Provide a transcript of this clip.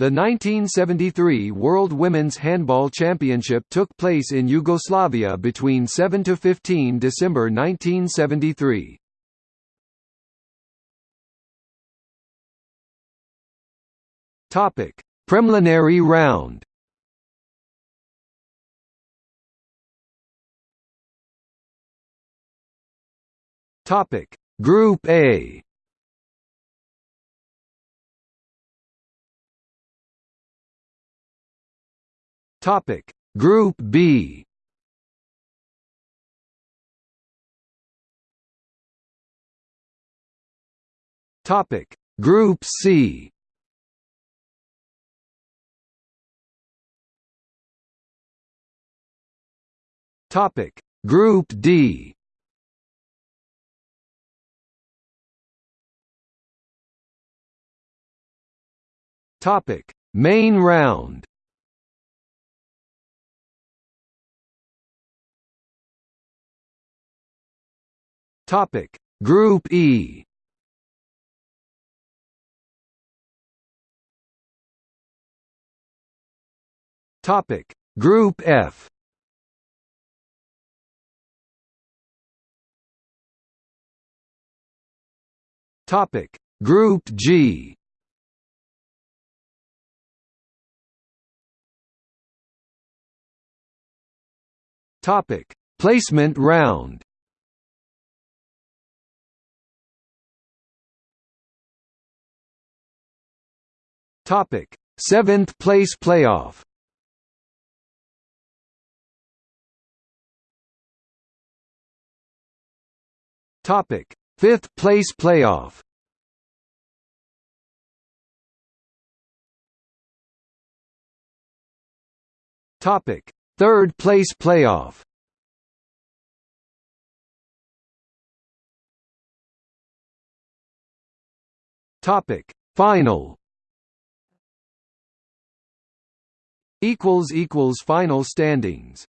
The 1973 World Women's Handball Championship took place in Yugoslavia between 7 to 15 December 1973. Topic: Preliminary round. Topic: Group A. Topic. Group B. Topic. Group C. Topic. Group D. Topic. Main round Topic. Group E. Topic. Group F. Topic. Group G. Topic. Placement round Topic: Seventh place playoff. Topic: Fifth place playoff. Topic: Third place playoff. Topic: Final. Equals equals final standings